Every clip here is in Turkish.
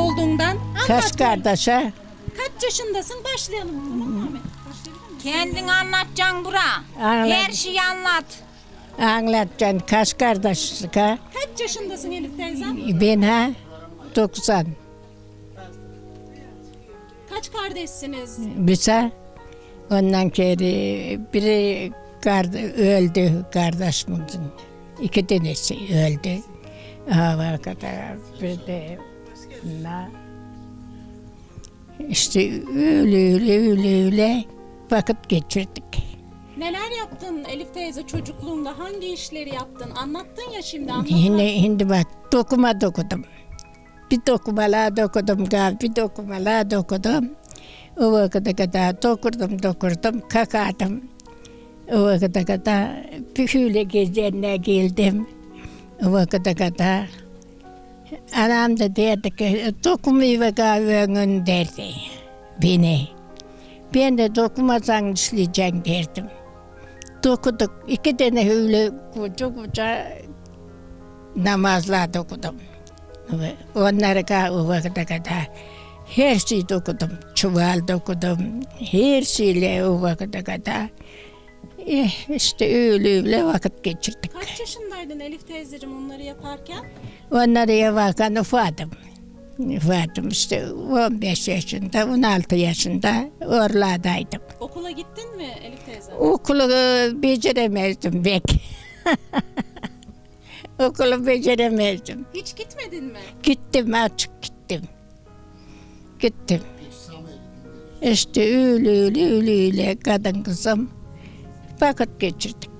Olduğundan anlat. Kaç kardeşe? Kaç yaşındasın? Başlayalım. Tamam mı Ahmet? Kendin anlatacaksın bura. Anladım. Her şeyi anlat. Anlatacaksın kaç kardeşlik ha? Kaç yaşındasın Elif teyzem? Ben ha? 90. Kaç kardeşsiniz? Bize ondan geri biri kardı, öldü kardeşimizin. İki tanesi öldü. Hava kadar bir de na. İşte öyle öyle öyle öyle vakit geçirdik. Neler yaptın Elif teyze çocukluğunda? Hangi işleri yaptın? Anlattın ya şimdi anlat. Şimdi, şimdi bak dokuma dokudum. Bir dokumalar dokudum gal, bir dokumalar dokudum. O vakıta kadar dokurdum dokurdum, kakardım. O vakıta kadar büyüyle gezenine geldim. O vakıta kadar. Anam da derdi ki dokumayı ve kahvenin derdi beni. Ben de dokumasan işleyeceksin derdim. Dokuduk. iki tane öyle koca koca namazlar okudum. Ve Onları ka o kadar her şeyi okudum. Çuval da okudum. Her şeyle o vakıta kadar. Eh, işte öyle öyle vakit geçirdik. Kaç yaşındaydın Elif teyzeciğim onları yaparken? Onları yaparken ufadım. Ufadım işte 15 yaşında, 16 yaşında oralardaydım. Okula gittin mi Elif teyze? Okulu e, beceremezdim pek. Okulu beceremezdim. Hiç gitmedin mi? Gittim açık gittim. Gittim. İşte öyle öyle öyle öyle kadın kızım vakit geçirdik.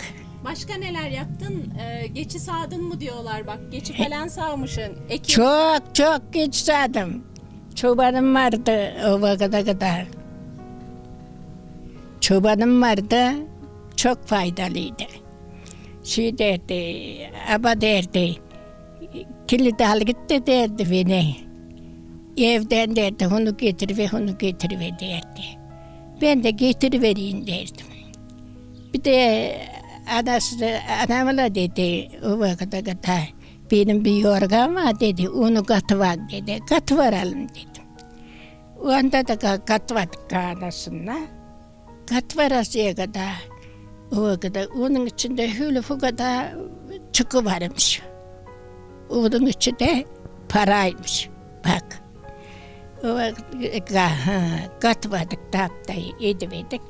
Başka neler yaptın? Ee, geçi sağdın mı diyorlar bak. Geçi falan sağmışsın. Ekin. Çok çok geç sadım. Çobanım vardı o vakıta kadar. Çobanım vardı. Çok faydalıydı. Şey derdi, aba derdi, kilit al gitti derdi beni. Evden derdi, onu getir ve onu getir ve derdi. Ben de getirivereyim derdim. Bir de anası, anamla dedi o vakıta kadar benim bir yorgan var dedi, onu katıvar dedi, katıvaralım dedim. Onda da ka- katvadık anasına. Katvarasıya kadar o kadar onun içinde hülü bu kadar çıkıvarmış. Onun içinde paraymış. Bak. Katvadık taptayı ediverdik.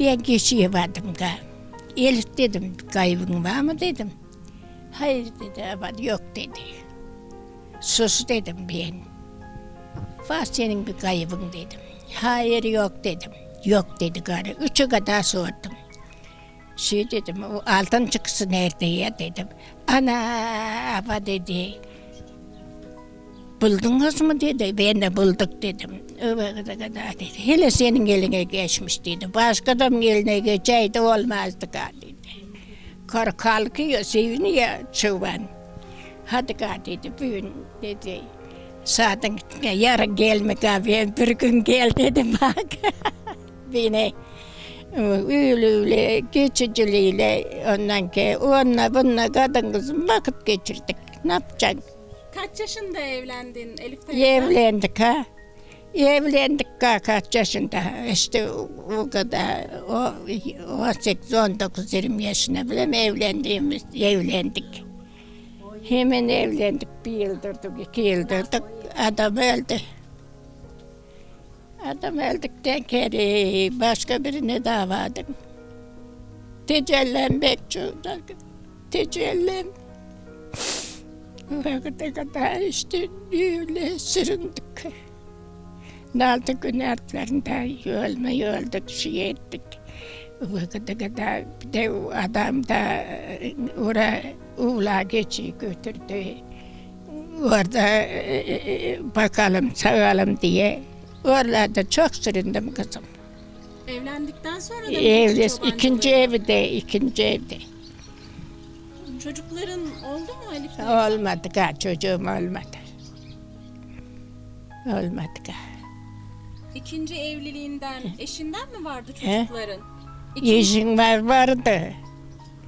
Ben geçiye vardım ga. Elif dedim kaybın var mı dedim. Hayır dedi ama yok dedi. Sus dedim ben. Var senin bir kaybın dedim. Hayır yok dedim. Yok dedi karı. Üçü kadar sordum. Şey dedim, o altın çıkısı nerede ya dedim. Ana ama dedi. Buldunuz mu dedi. Ben de bulduk dedim. Öbür kadar dedi. Hele senin eline geçmiş dedi. Başka adamın eline geçeydi olmazdı dedi. Kar kalkıyor, seviniyor çoban. Hadi gari dedi, bugün dedi. Zaten yarın gelme ben bir gün gel dedim bak. Beni öyle geçiciliğiyle ondan ki onunla bununla kadın kızım vakit geçirdik. Ne yapacaksın? Kaç yaşında evlendin Elif teyze? Evlendik ha. Evlendik ka kaç yaşında. İşte o, kadar o 18 19 20 yaşına bile mi evlendiğimiz evlendik. Hemen evlendik bir yıl durduk, iki yıl durduk. Adam öldü. Adam öldükten geri başka birine davadım. Tecellem bekçuda. Tecellem. Vakıta kadar işte öyle süründük. Naldı günahlarında ölme öldük, şey ettik. Vakıta kadar bir de adam da e, oraya uğla geçi götürdü. Orada e, e, bakalım, sağalım diye. Oralarda çok süründüm kızım. Evlendikten sonra da mı Evli, ikinci evde, ikinci evde. Çocukların oldu mu Elif teyze? Olmadı ka çocuğum olmadı. Olmadı ka. İkinci evliliğinden, eşinden mi vardı çocukların? İkinci, İşin var vardı.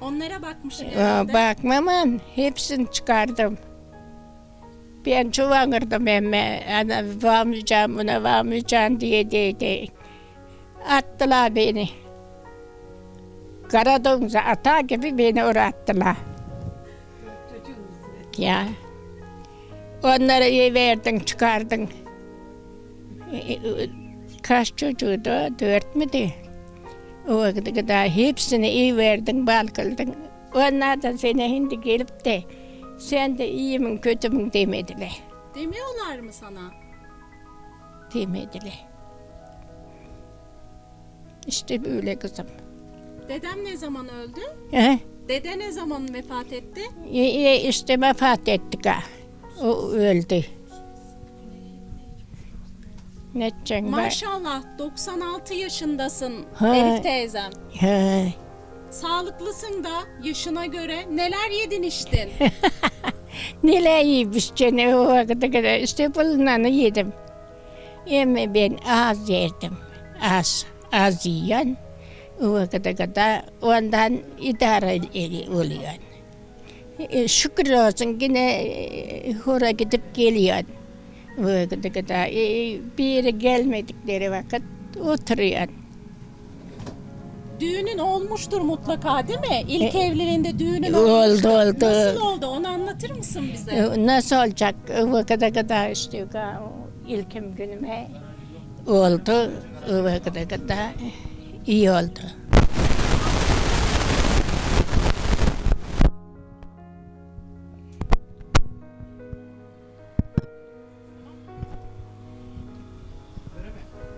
onlara bakmışsın herhalde. Bakmamın hepsini çıkardım. Ben çuvanırdım emme. Ana varmayacağım buna varmayacağım diye diye diye. Attılar beni. Karadeniz'e ata gibi beni oraya attılar. Ya. Onları iyi verdin, çıkardın. Kaç çocuğuydu? Dört müydü? O kadar hepsini iyi verdin, bal kıldın. Onlar da seni şimdi gelip de sen de iyi mi kötü mü demediler. Demiyorlar mı sana? Demediler. İşte böyle kızım. Dedem ne zaman öldü? He? Dede ne zaman vefat etti? İyi, işte vefat ettik ha. O öldü. Ne edeceksin? Maşallah 96 yaşındasın Ha. Elif teyzem. He. Sağlıklısın da yaşına göre neler yedin içtin? Neler yemiş gene o kadar. İşte bulunanı yedim. Ama ben az yerdim. Az. Az yiyen. Kadar ondan idare oluyor. E, şükür olsun yine e, hora gidip geliyor. Vakite kadar. E, bir yere gelmedikleri vakit oturuyor. Düğünün olmuştur mutlaka değil mi? İlk evliliğinde düğünün E, Oldu, olmuştur. oldu. Nasıl oldu onu anlatır mısın bize? E, Nasıl olacak? Vakite kadar işte ilkim günüme oldu. Vakite kadar iyi oldu.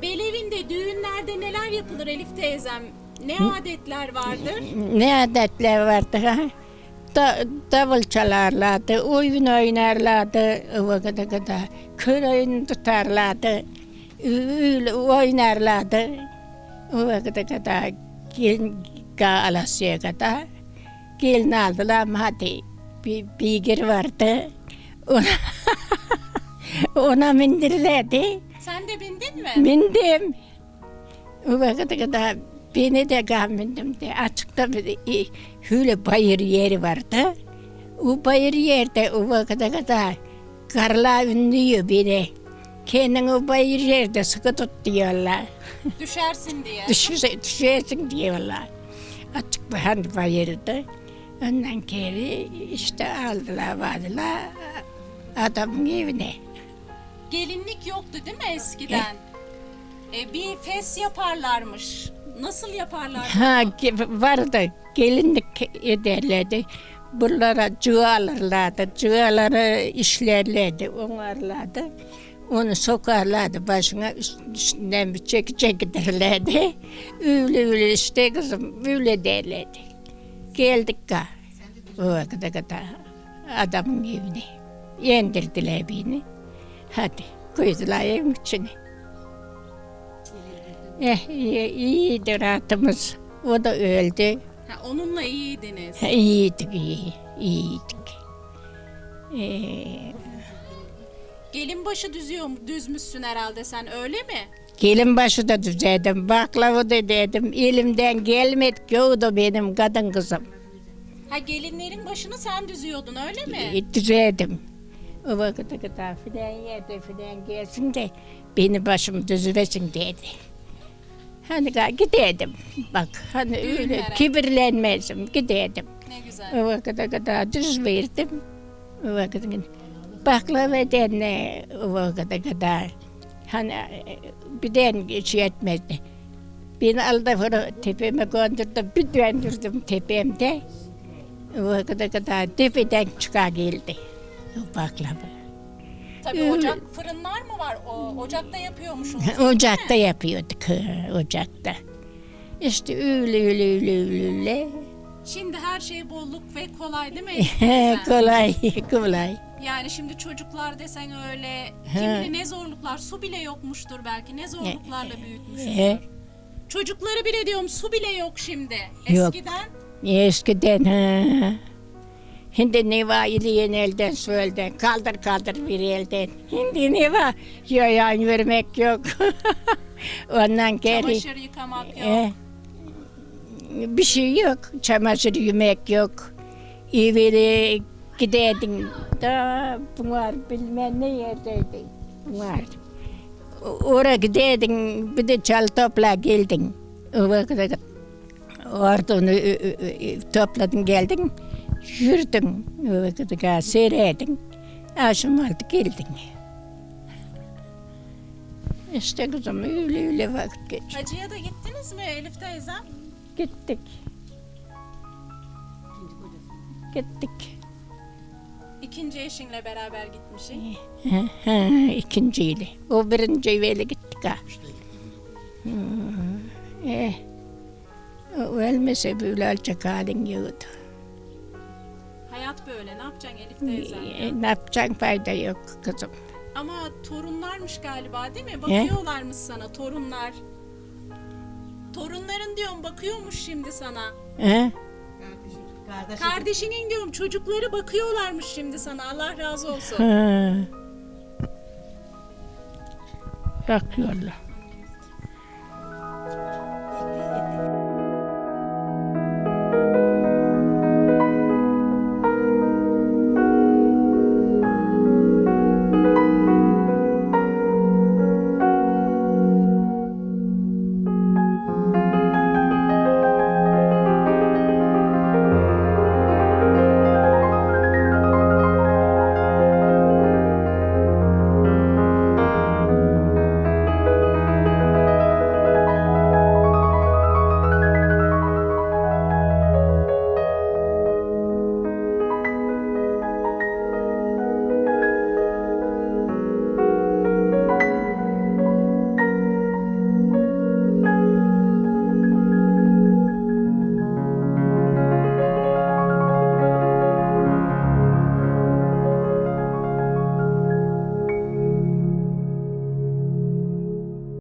Belevinde düğünlerde neler yapılır Elif teyzem? Ne adetler vardır? Ne adetler vardı ha? Da, davul çalarlardı, oyun oynarlardı vakite kadar. Kır oyunu tutarlardı, oynarlardı. O vakite kadar gelin alasıya kadar gelin aldılar hadi bir beygir vardı. Ona, ona mindirlerdi. Sen de bindin mi? Bindim. O vakite kadar beni de bindim de açıkta bir hüle bayır yeri vardı. O bayır yerde o vakite kadar karla ünlüyor beni. Kendin o bayır yerde sıkı tut diyorlar. Düşersin diye. Düşürse, düşersin diyorlar. Açık bir hani bayırdı. Ondan geri işte aldılar vardılar adamın evine. Gelinlik yoktu değil mi eskiden? E, bir fes yaparlarmış. Nasıl yaparlar? Ha vardı gelinlik ederlerdi. Buralara cığı alırlardı. Cığaları işlerlerdi, onarlardı. Onu sokarlardı başına üst- üstünden bir çeki çeki derlerdi. Öyle öyle işte kızım öyle derlerdi. Geldik ga. O vakite kadar adamın evine. Yendirdiler beni. Hadi koydular evin içine. Eh, iyi, iyiydi rahatımız. O da öldü. Ha, onunla iyiydiniz. Ha, İyiydik, iyi, iyiydik. Ee, Gelin başı düzüyor, düzmüşsün herhalde sen öyle mi? gelin başı da düzeydim, baklava da dedim. Elimden gelmedi da benim kadın kızım. Ha gelinlerin başını sen düzüyordun öyle mi? E, düzeydim. O vakite kadar filan yerde filan gelsin de beni başım düzülesin dedi. Hani gidelim. Bak hani öyle kibirlenmezim gidelim. Ne güzel. O vakite kadar düz verdim. O vakite baklava denne o vakite kadar. Hani e, bir den şey etmezdi. Beni aldı bunu tepeme gönderdü. Bir döndürdüm tepemde. O vakite kadar tepeden çıka geldi. O baklava. Tabii ocak, fırınlar mı var? O, ocakta yapıyormuşsunuz. Ocakta yapıyorduk. Ocakta. İşte öyle öyle öyle öyle. öyle. Şimdi her şey bolluk ve kolay değil mi? Kolay kolay. Yani şimdi çocuklar desen öyle kim bilir ne zorluklar su bile yokmuştur belki ne zorluklarla büyütmüş. He. Çocukları bile diyorum su bile yok şimdi. Yok. Eskiden Eskiden ha. Şimdi ne var iliğin elden su elden. Kaldır kaldır bir elden. Şimdi ne var? Yayan yürümek yok. Ondan geri. çamaşır yıkamak yok. e, bir şey yok. Çamaşır yemek yok. Evleri Giderdin da bunlar bilmem ne yerdeydi. Bunlar. Oraya giderdin bir de çal topla geldin. O vakit Oradan ö- ö- ö- topladın geldin. Yürüdün. Seyredin. Aşım aldı geldin. İşte kızım öyle öyle vakit geç. Hacıya da gittiniz mi Elif teyzem? Gittik. Gittik. İkinci eşinle beraber gitmişsin. İkinciyle. O birinci evvel gittik ha. Eh. O ölmese böyle olacak halin yoktu. Hayat böyle. Ne yapacaksın Elif teyzem? Eh, Ne yapacaksın fayda yok kızım. Ama torunlarmış galiba değil mi? Bakıyorlarmış sana torunlar. Torunların diyorum bakıyormuş şimdi sana. Ha? Kardeşinin diyorum çocukları bakıyorlarmış şimdi sana. Allah razı olsun. Ha. Bakıyorlar.